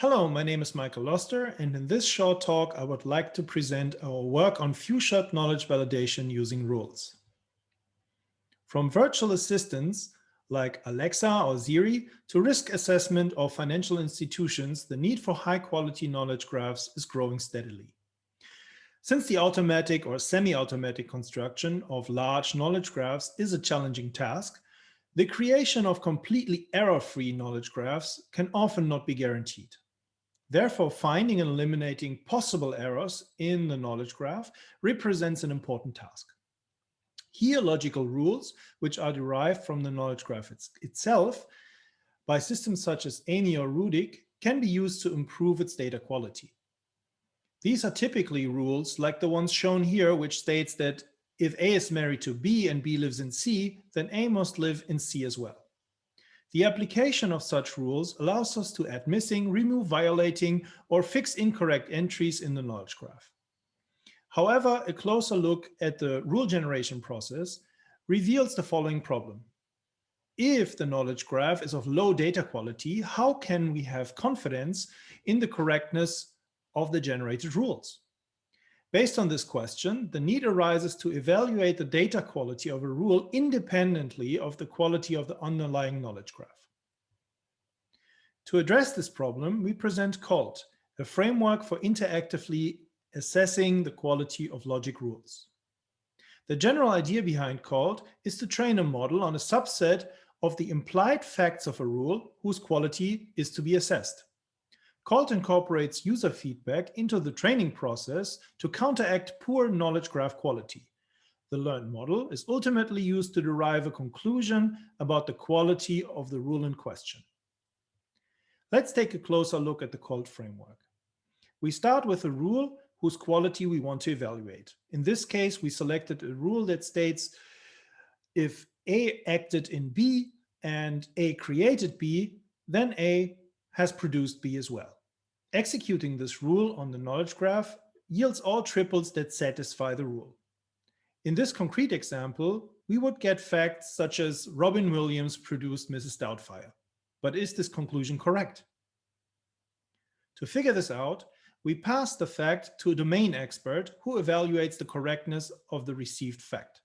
Hello, my name is Michael Loster, and in this short talk, I would like to present our work on few-shot knowledge validation using rules. From virtual assistants like Alexa or Siri to risk assessment of financial institutions, the need for high-quality knowledge graphs is growing steadily. Since the automatic or semi-automatic construction of large knowledge graphs is a challenging task, the creation of completely error-free knowledge graphs can often not be guaranteed. Therefore, finding and eliminating possible errors in the knowledge graph represents an important task. Here, logical rules, which are derived from the knowledge graph it's, itself by systems such as AMIE or RuDiK, can be used to improve its data quality. These are typically rules like the ones shown here, which states that if A is married to B and B lives in C, then A must live in C as well. The application of such rules allows us to add missing, remove violating, or fix incorrect entries in the knowledge graph. However, a closer look at the rule generation process reveals the following problem. If the knowledge graph is of low data quality, how can we have confidence in the correctness of the generated rules? Based on this question, the need arises to evaluate the data quality of a rule independently of the quality of the underlying knowledge graph. To address this problem, we present COLT, a framework for interactively assessing the quality of logic rules. The general idea behind COLT is to train a model on a subset of the implied facts of a rule whose quality is to be assessed. COLT incorporates user feedback into the training process to counteract poor knowledge graph quality. The learned model is ultimately used to derive a conclusion about the quality of the rule in question. Let's take a closer look at the COLT framework. We start with a rule whose quality we want to evaluate. In this case, we selected a rule that states if A acted in B and A created B, then A has produced B as well. Executing this rule on the knowledge graph yields all triples that satisfy the rule. In this concrete example, we would get facts such as Robin Williams produced Mrs. Doubtfire. But is this conclusion correct? To figure this out, we pass the fact to a domain expert who evaluates the correctness of the received fact.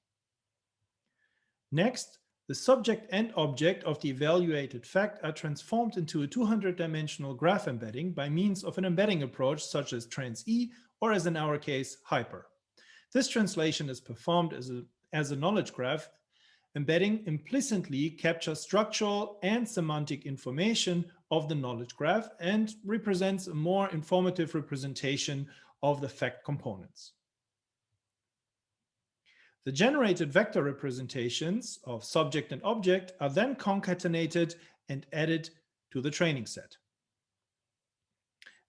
Next, the subject and object of the evaluated fact are transformed into a 200-dimensional graph embedding by means of an embedding approach such as TransE or as in our case, HypER. This translation is performed as a, as a knowledge graph. Embedding implicitly captures structural and semantic information of the knowledge graph and represents a more informative representation of the fact components. The generated vector representations of subject and object are then concatenated and added to the training set.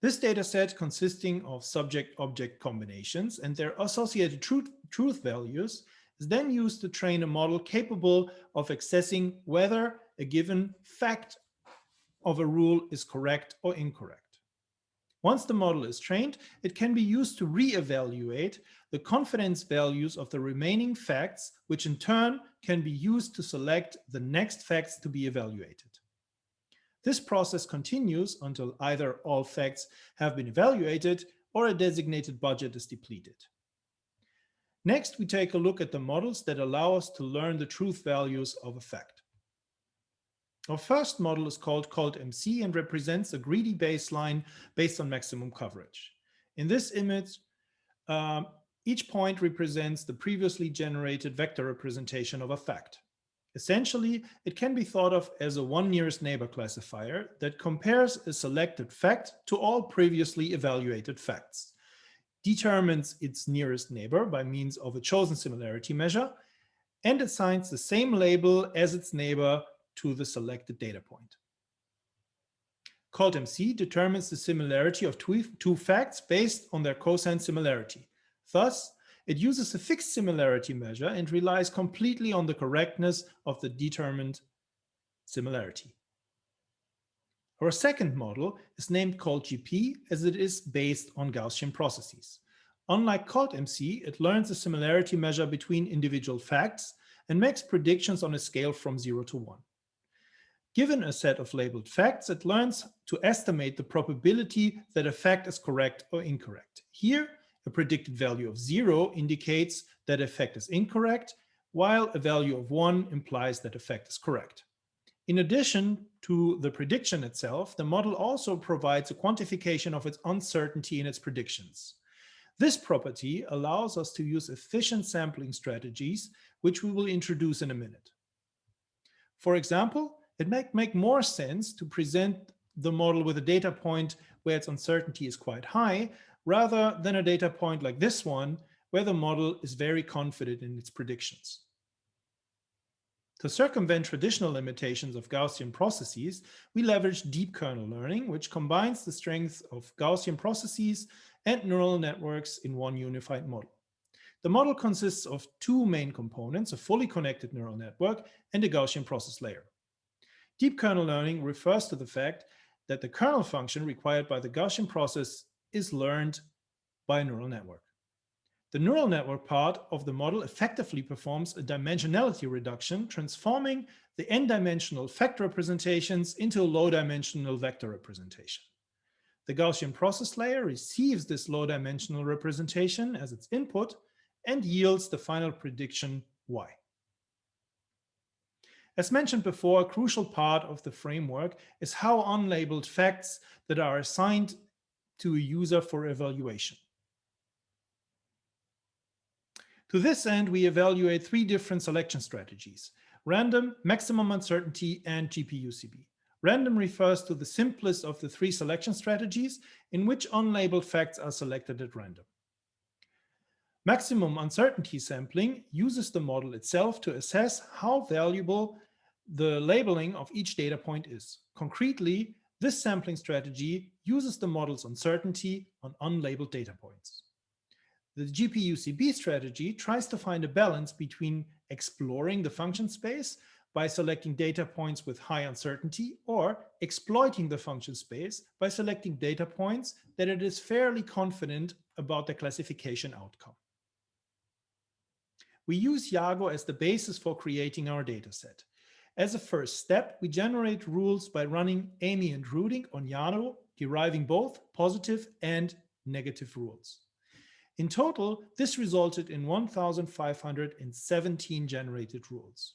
This data set consisting of subject-object combinations and their associated truth, truth values is then used to train a model capable of accessing whether a given fact of a rule is correct or incorrect. Once the model is trained, it can be used to re-evaluate the confidence values of the remaining facts, which in turn can be used to select the next facts to be evaluated. This process continues until either all facts have been evaluated or a designated budget is depleted. Next, we take a look at the models that allow us to learn the truth values of a fact. Our first model is called called MC and represents a greedy baseline based on maximum coverage. In this image, um, each point represents the previously generated vector representation of a fact. Essentially, it can be thought of as a one nearest neighbor classifier that compares a selected fact to all previously evaluated facts, determines its nearest neighbor by means of a chosen similarity measure, and assigns the same label as its neighbor to the selected data point. COLT-MC determines the similarity of two, facts based on their cosine similarity. Thus, it uses a fixed similarity measure and relies completely on the correctness of the determined similarity. Our second model is named COLT-GP as it is based on Gaussian processes. Unlike COLT-MC, it learns the similarity measure between individual facts and makes predictions on a scale from 0 to 1. Given a set of labeled facts, it learns to estimate the probability that a fact is correct or incorrect. Here, a predicted value of zero indicates that a fact is incorrect, while a value of one implies that a fact is correct. In addition to the prediction itself, the model also provides a quantification of its uncertainty in its predictions. This property allows us to use efficient sampling strategies, which we will introduce in a minute. For example, it might make more sense to present the model with a data point where its uncertainty is quite high, rather than a data point like this one, where the model is very confident in its predictions. To circumvent traditional limitations of Gaussian processes, we leverage deep kernel learning, which combines the strengths of Gaussian processes and neural networks in one unified model. The model consists of two main components, a fully connected neural network and a Gaussian process layer. Deep kernel learning refers to the fact that the kernel function required by the Gaussian process is learned by a neural network. The neural network part of the model effectively performs a dimensionality reduction, transforming the n-dimensional fact representations into a low-dimensional vector representation. The Gaussian process layer receives this low-dimensional representation as its input and yields the final prediction y. As mentioned before, a crucial part of the framework is how unlabeled facts that are assigned to a user for evaluation. To this end, we evaluate three different selection strategies, random, maximum uncertainty, and GPUCB. Random refers to the simplest of the three selection strategies in which unlabeled facts are selected at random. Maximum uncertainty sampling uses the model itself to assess how valuable the labeling of each data point is. Concretely, this sampling strategy uses the model's uncertainty on unlabeled data points. The GPUCB strategy tries to find a balance between exploring the function space by selecting data points with high uncertainty or exploiting the function space by selecting data points that it is fairly confident about the classification outcome. We use Yago as the basis for creating our dataset. As a first step, we generate rules by running AMIE and RuDiK on Yago, deriving both positive and negative rules. In total, this resulted in 1,517 generated rules.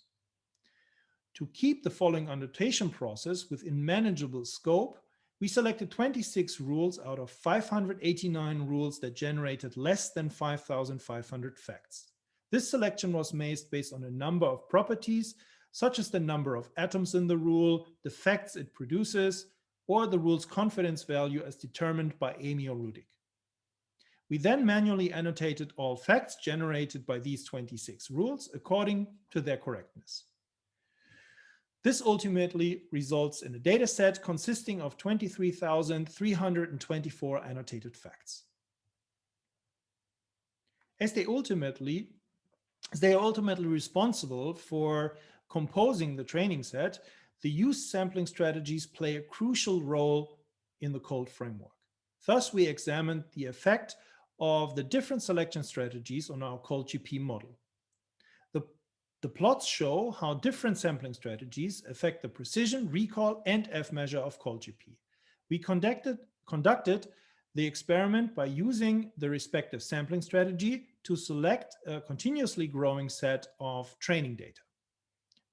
To keep the following annotation process within manageable scope, we selected 26 rules out of 589 rules that generated less than 5,500 facts. This selection was made based on a number of properties, such as the number of atoms in the rule, the facts it produces, or the rule's confidence value as determined by AMIE or. We then manually annotated all facts generated by these 26 rules according to their correctness. This ultimately results in a data set consisting of 23,324 annotated facts. As they ultimately, they are ultimately responsible for composing the training set, the use sampling strategies play a crucial role in the COLT framework. Thus, we examined the effect of the different selection strategies on our COLT-GP model. The, the plots show how different sampling strategies affect the precision, recall, and F measure of COLT-GP. We conducted, conducted the experiment by using the respective sampling strategy to select a continuously growing set of training data.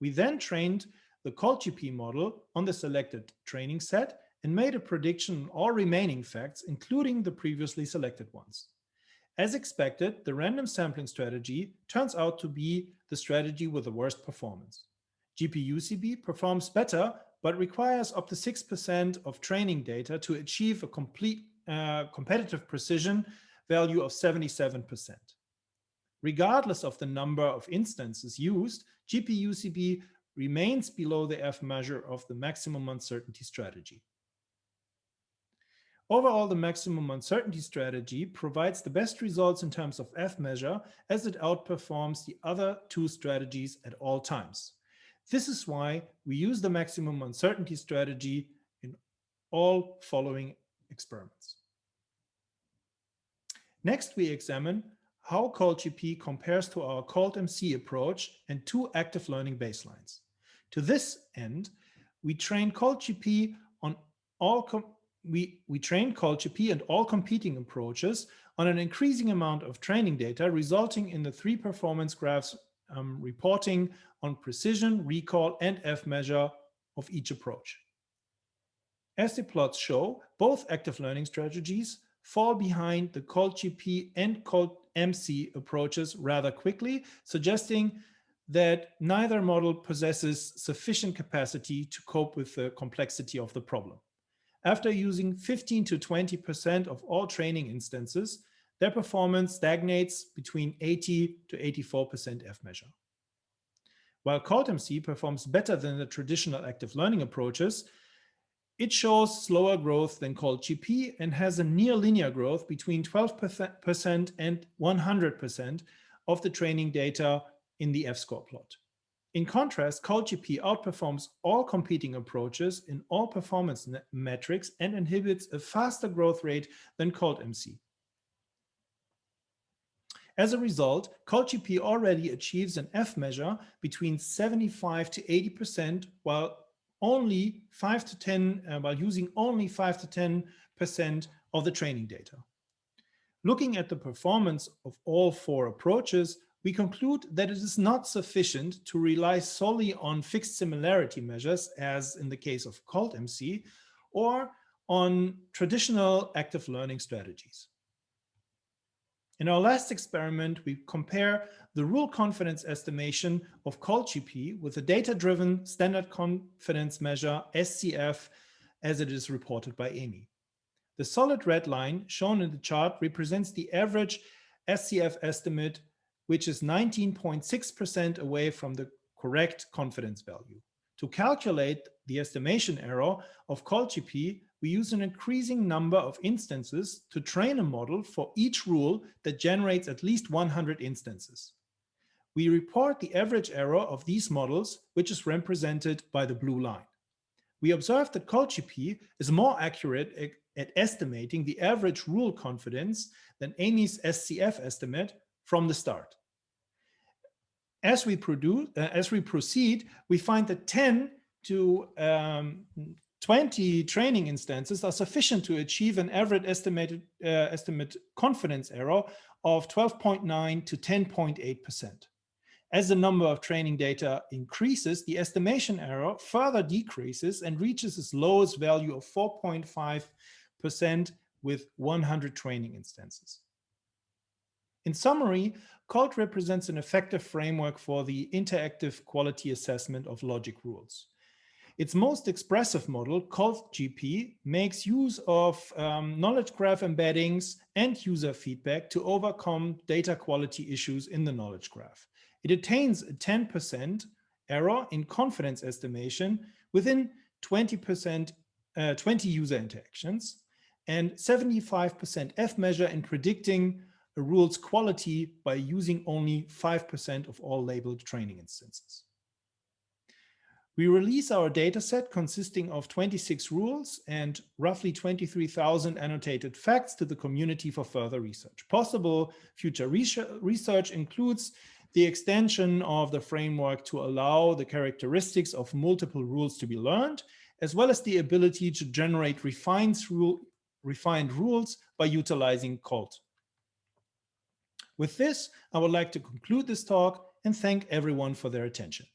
We then trained the COLT-GP model on the selected training set and made a prediction on all remaining facts, including the previously selected ones. As expected, the random sampling strategy turns out to be the strategy with the worst performance. GPUCB performs better, but requires up to 6% of training data to achieve a complete uh, competitive precision value of 77%. Regardless of the number of instances used, GPUCB remains below the F measure of the maximum uncertainty strategy. Overall, the maximum uncertainty strategy provides the best results in terms of F measure as it outperforms the other two strategies at all times. This is why we use the maximum uncertainty strategy in all following experiments. Next, we examine how COLT-GP compares to our COLT-MC approach and two active learning baselines. To this end, we train COLT-GP on all we, we train COLT-GP and all competing approaches on an increasing amount of training data, resulting in the three performance graphs um, reporting on precision, recall, and F measure of each approach. As the plots show, both active learning strategies fall behind the COLT-GP and COLT-MC approaches rather quickly, suggesting that neither model possesses sufficient capacity to cope with the complexity of the problem. After using 15 to 20% of all training instances, their performance stagnates between 80 to 84% F measure. While COLT-MC performs better than the traditional active learning approaches, it shows slower growth than COLT-GP and has a near linear growth between 12% and 100% of the training data in the F-score plot. In contrast, COLT-GP outperforms all competing approaches in all performance metrics and inhibits a faster growth rate than COLT-MC. As a result, COLT-GP already achieves an F measure between 75 to 80%, while only 5 to 10, uh, while using only 5 to 10% of the training data. Looking at the performance of all four approaches, we conclude that it is not sufficient to rely solely on fixed similarity measures, as in the case of COLT-MC, or on traditional active learning strategies. In our last experiment, we compare the rule confidence estimation of COLT-GP with the data-driven standard confidence measure SCF as it is reported by AMIE. The solid red line shown in the chart represents the average SCF estimate, which is 19.6% away from the correct confidence value. To calculate the estimation error of COLT-GP, we use an increasing number of instances to train a model for each rule that generates at least 100 instances. We report the average error of these models, which is represented by the blue line. We observe that COLT-GP is more accurate at estimating the average rule confidence than AMIE's SCF estimate from the start. As we, produce, uh, as we proceed, we find that 10 to um, 20 training instances are sufficient to achieve an average estimated uh, estimate confidence error of 12.9 to 10.8%. As the number of training data increases, the estimation error further decreases and reaches its lowest value of 4.5% with 100 training instances. In summary, COLT represents an effective framework for the interactive quality assessment of logic rules. Its most expressive model, COLT-GP, makes use of um, knowledge graph embeddings and user feedback to overcome data quality issues in the knowledge graph. It attains a 10% error in confidence estimation within 20%, uh, 20 user interactions and 75% F measure in predicting a rule's quality by using only 5% of all labeled training instances. We release our dataset consisting of 26 rules and roughly 23,000 annotated facts to the community for further research. Possible future research includes the extension of the framework to allow the characteristics of multiple rules to be learned, as well as the ability to generate refined, rule, refined rules by utilizing COLT. With this, I would like to conclude this talk and thank everyone for their attention.